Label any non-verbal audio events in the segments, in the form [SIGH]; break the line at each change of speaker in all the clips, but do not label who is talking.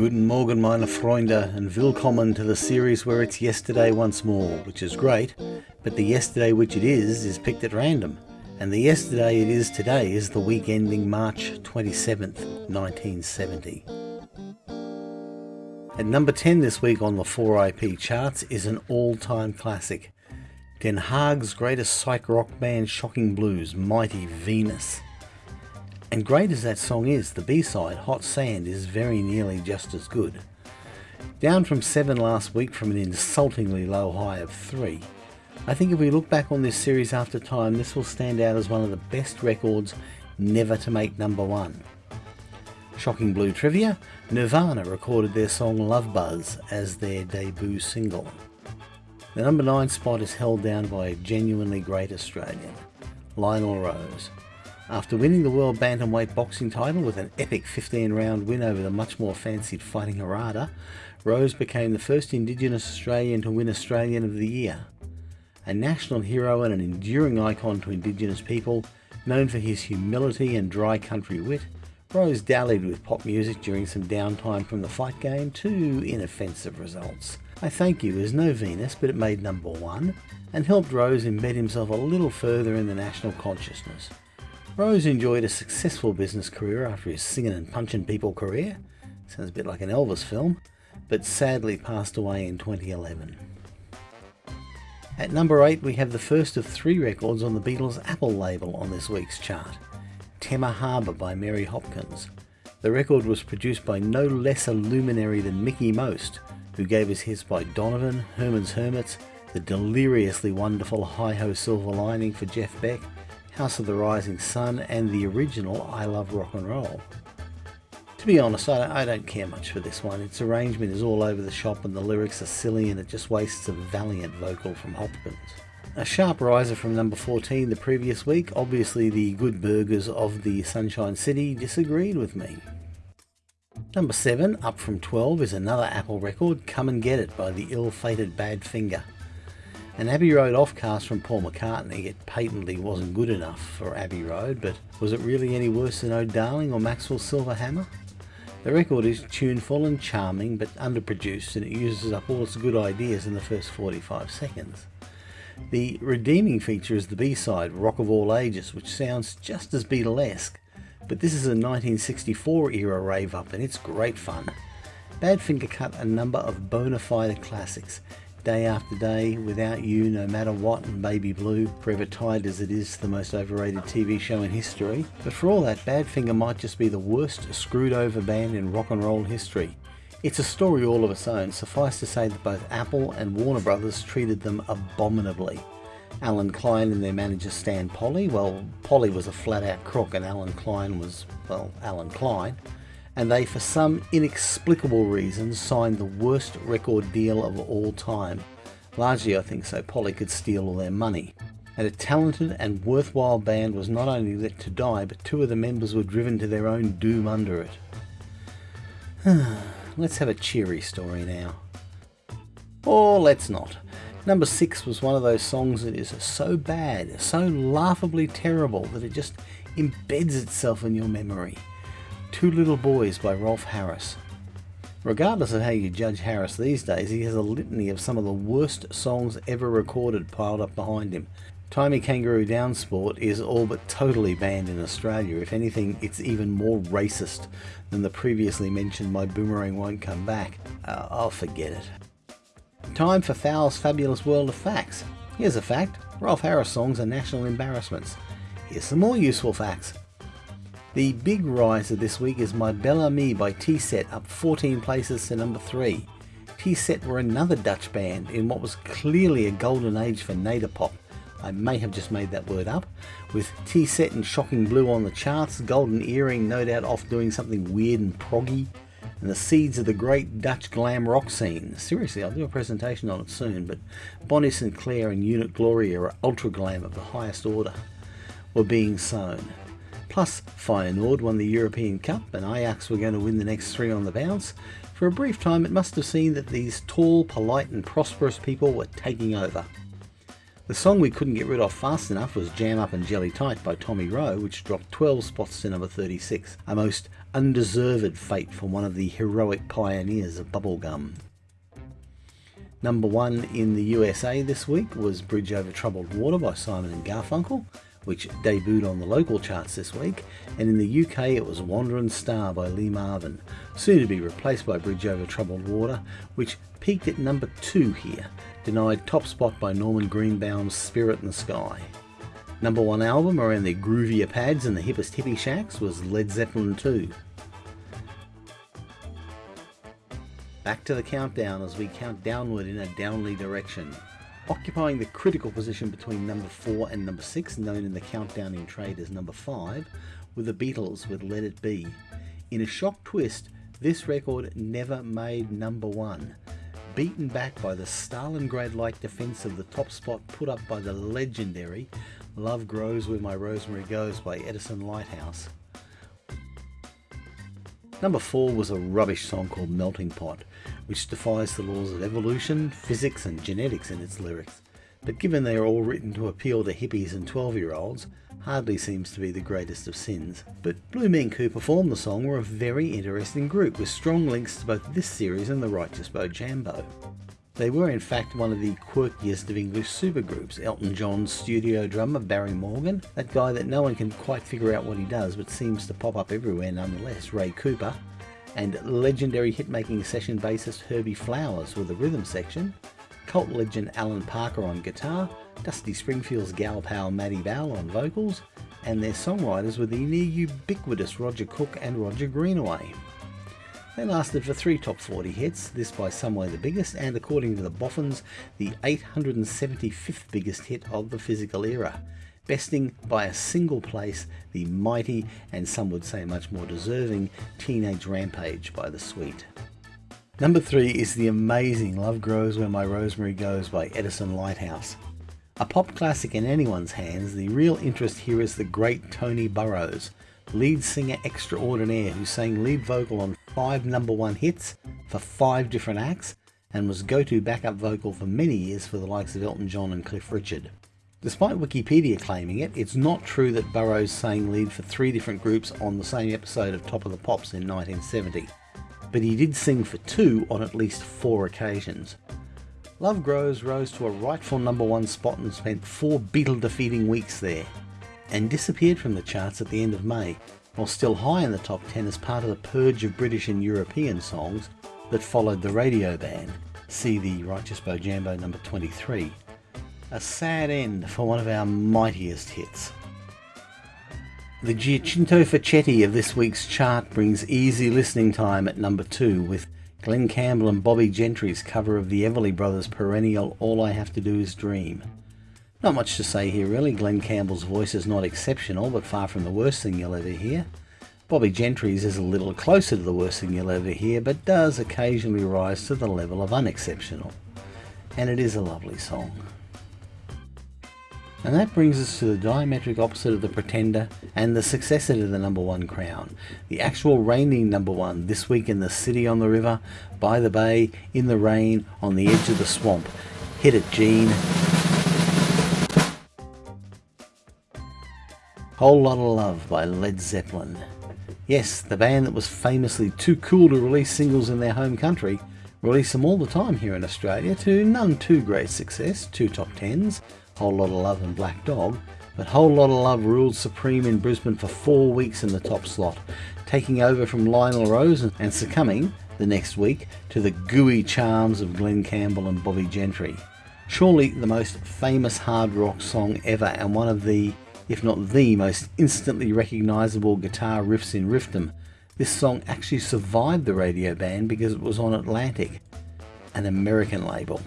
Guten Morgen meine Freunde and willkommen to the series where it's yesterday once more, which is great, but the yesterday which it is is picked at random, and the yesterday it is today is the week ending March 27th, 1970. At number 10 this week on the 4IP charts is an all-time classic, Den Haag's greatest psych rock band Shocking Blue's, Mighty Venus. And great as that song is, the B-side, Hot Sand, is very nearly just as good. Down from 7 last week from an insultingly low high of 3. I think if we look back on this series after time, this will stand out as one of the best records never to make number 1. Shocking Blue Trivia, Nirvana recorded their song Love Buzz as their debut single. The number 9 spot is held down by a genuinely great Australian, Lionel Rose. After winning the World Bantamweight boxing title with an epic 15 round win over the much more fancied Fighting Harada, Rose became the first Indigenous Australian to win Australian of the Year. A national hero and an enduring icon to Indigenous people, known for his humility and dry country wit, Rose dallied with pop music during some downtime from the fight game to inoffensive results. I Thank You is no Venus, but it made number one, and helped Rose embed himself a little further in the national consciousness. Rose enjoyed a successful business career after his singing and punching people career, sounds a bit like an Elvis film, but sadly passed away in 2011. At number 8 we have the first of three records on the Beatles' Apple label on this week's chart, Temma Harbour by Mary Hopkins. The record was produced by no less a luminary than Mickie Most, who gave us hits by Donovan, Herman's Hermits, the deliriously wonderful Hi Ho Silver Lining for Jeff Beck, House of the Rising Sun, and the original I Love Rock and Roll. To be honest, I don't, care much for this one. Its arrangement is all over the shop and the lyrics are silly and it just wastes a valiant vocal from Hopkins. A sharp riser from number 14 the previous week, obviously the good burgers of the Sunshine City disagreed with me. Number 7, up from 12, is another Apple record, Come and Get It by the ill-fated Badfinger. An Abbey Road offcast from Paul McCartney, it patently wasn't good enough for Abbey Road, but was it really any worse than Oh Darling or Maxwell Silver Hammer? The record is tuneful and charming, but underproduced, and it uses up all its good ideas in the first 45 seconds. The redeeming feature is the B-side, Rock of All Ages, which sounds just as Beatlesque, but this is a 1964 era rave up and it's great fun. Badfinger cut a number of bona fide classics, Day After Day, Without You, No Matter What and Baby Blue, forever tied as it is to the most overrated TV show in history. But for all that, Badfinger might just be the worst screwed over band in rock and roll history. It's a story all of its own, suffice to say that both Apple and Warner Brothers treated them abominably. Allen Klein and their manager Stan Polley. Well, Polley was a flat out crook and Allen Klein was, well, Allen Klein. And they, for some inexplicable reason, signed the worst record deal of all time. Largely, I think, so Polley could steal all their money. And a talented and worthwhile band was not only let to die, but two of the members were driven to their own doom under it. [SIGHS] let's have a cheery story now. Or let's not. Number six was one of those songs that is so bad, so laughably terrible that it just embeds itself in your memory. Two Little Boys by Rolf Harris. Regardless of how you judge Harris these days, he has a litany of some of the worst songs ever recorded piled up behind him. Tie Me Kangaroo Down Sport is all but totally banned in Australia. If anything, it's even more racist than the previously mentioned My Boomerang Won't Come Back. Uh, I'll forget it. Time for Fowl's fabulous world of facts. Here's a fact, Rolf Harris songs are national embarrassments. Here's some more useful facts. The big riser this week is My Bel Ami by Tee-Set, up 14 places to number 3. Tee-Set were another Dutch band in what was clearly a golden age for Nederpop. I may have just made that word up. With Tee-Set and Shocking Blue on the charts, Golden Earring no doubt off doing something weird and proggy, and the seeds of the great Dutch glam rock scene. Seriously, I'll do a presentation on it soon, but Bonnie St. Claire and Unit Gloria are ultra glam of the highest order, were being sown. Plus, Feyenoord won the European Cup and Ajax were going to win the next three on the bounce. For a brief time it must have seemed that these tall, polite and prosperous people were taking over. The song we couldn't get rid of fast enough was Jam Up and Jelly Tight by Tommy Roe, which dropped 12 spots to number 36, a most undeserved fate for one of the heroic pioneers of bubblegum. Number one in the USA this week was Bridge Over Troubled Water by Simon and Garfunkel, which debuted on the local charts this week, and in the UK it was Wandering Star by Lee Marvin, soon to be replaced by Bridge Over Troubled Water, which peaked at number 2 here, denied top spot by Norman Greenbaum's Spirit in the Sky. Number 1 album around the groovier pads and the hippest hippie shacks was Led Zeppelin 2. Back to the countdown as we count downward in a downly direction. Occupying the critical position between number 4 and number 6, known in the countdown in trade as number 5, were the Beatles with Let It Be. In a shock twist, this record never made number 1. Beaten back by the Stalingrad-like defence of the top spot put up by the legendary Love Grows Where My Rosemary Goes by Edison Lighthouse. Number 4 was a rubbish song called Melting Pot, which defies the laws of evolution, physics and genetics in its lyrics. But given they are all written to appeal to hippies and 12 year olds, hardly seems to be the greatest of sins. But Blue Mink who performed the song were a very interesting group with strong links to both this series and the Righteous Bojambo. They were in fact one of the quirkiest of English supergroups. Elton John's studio drummer Barry Morgan, that guy that no one can quite figure out what he does but seems to pop up everywhere nonetheless, Ray Cooper, and legendary hit-making session bassist Herbie Flowers with the rhythm section, cult legend Alan Parker on guitar, Dusty Springfield's gal pal Maddie Bell on vocals, and their songwriters were the near ubiquitous Roger Cook and Roger Greenaway. They lasted for three top 40 hits, this by some way the biggest, and according to the Boffins, the 875th biggest hit of the physical era, besting by a single place the mighty, and some would say much more deserving, Teenage Rampage by The Sweet. Number 3 is the amazing Love Grows Where My Rosemary Goes by Edison Lighthouse. A pop classic in anyone's hands, the real interest here is the great Tony Burrows, lead singer extraordinaire who sang lead vocal on five number one hits for five different acts and was go-to backup vocal for many years for the likes of Elton John and Cliff Richard. Despite Wikipedia claiming it, it's not true that Burrows sang lead for three different groups on the same episode of Top of the Pops in 1970, but he did sing for two on at least four occasions. Love Grows rose to a rightful number one spot and spent four Beatle defeating weeks there and disappeared from the charts at the end of May, while still high in the top 10 as part of the purge of British and European songs that followed the radio ban. See the Righteous Bojambo number 23. A sad end for one of our mightiest hits. The Giacinto Facchetti of this week's chart brings easy listening time at number 2 with Glen Campbell and Bobbie Gentry's cover of the Everly Brothers' perennial All I Have to Do Is Dream. Not much to say here really, Glen Campbell's voice is not exceptional, but far from the worst thing you'll ever hear. Bobbie Gentry's is a little closer to the worst thing you'll ever hear, but does occasionally rise to the level of unexceptional. And it is a lovely song. And that brings us to the diametric opposite of the Pretender and the successor to the number one crown. The actual reigning number one this week in the city on the river, by the bay, in the rain, on the edge of the swamp. Hit it, Gene. Whole Lot of Love by Led Zeppelin. Yes, the band that was famously too cool to release singles in their home country release them all the time here in Australia to none too great success, two top tens, Whole Lot of Love and Black Dog, but Whole Lot of Love ruled supreme in Brisbane for four weeks in the top slot, taking over from Lionel Rose and succumbing the next week to the gooey charms of Glen Campbell and Bobbie Gentry. Surely the most famous hard rock song ever and one of the if not the most instantly recognisable guitar riffs in riffdom. This song actually survived the radio ban because it was on Atlantic, an American label.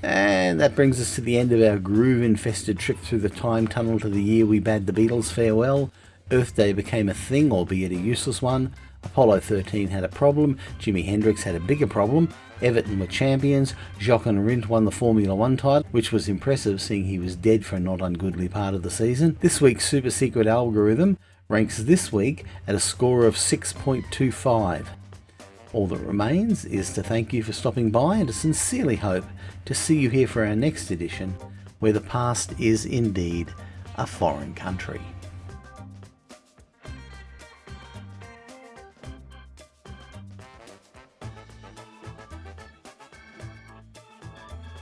And that brings us to the end of our groove-infested trip through the time tunnel to the year we bade the Beatles farewell. Earth Day became a thing, albeit a useless one. Apollo 13 had a problem, Jimi Hendrix had a bigger problem, Everton were champions, Jochen Rindt won the Formula 1 title, which was impressive seeing he was dead for a not ungoodly part of the season. This week's super secret algorithm ranks this week at a score of 6.25. All that remains is to thank you for stopping by and to sincerely hope to see you here for our next edition, where the past is indeed a foreign country.